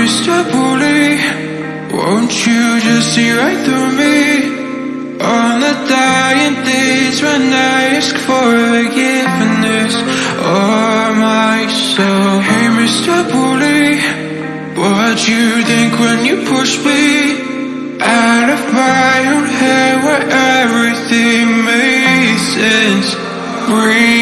Mr. Bully, won't you just see right through me? On the dying days when I ask for forgiveness or my soul. Hey, Mr. Bully, what you think when you push me out of my own head where everything makes sense? Breathing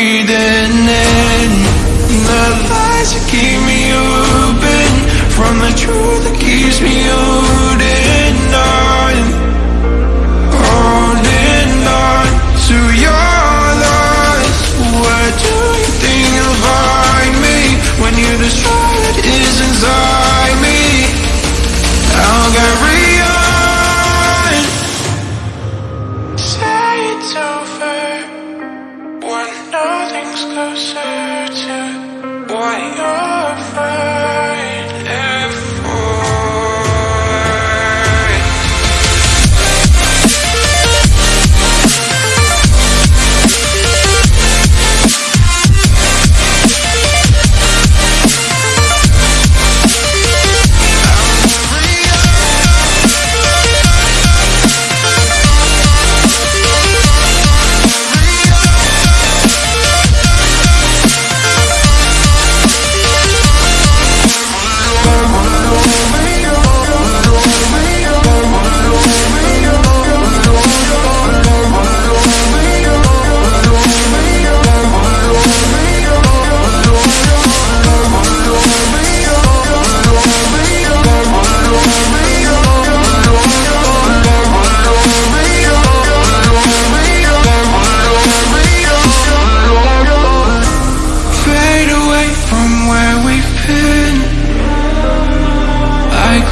nothing's closer to what you're fighting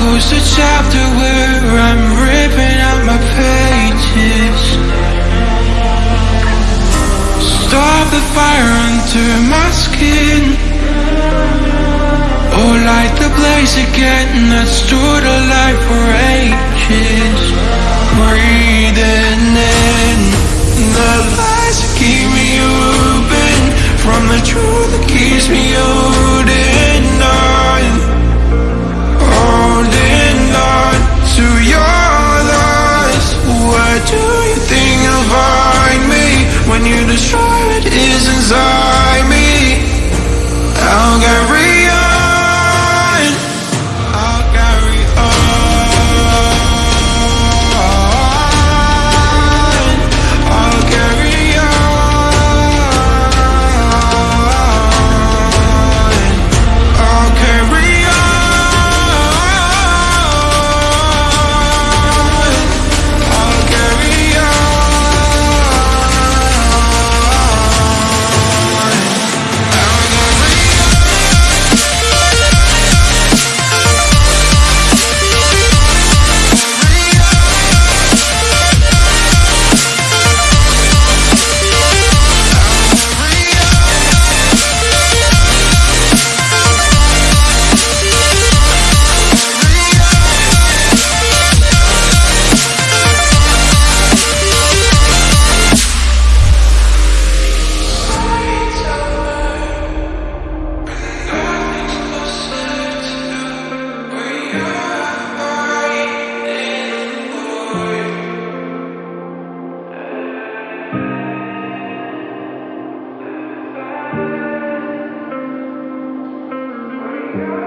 close the chapter where I'm ripping out my pages. Stop the fire under my skin. Oh, light the blaze again that stood alive for ages. Breathing in you destroy what is inside me? I'll carry Yeah.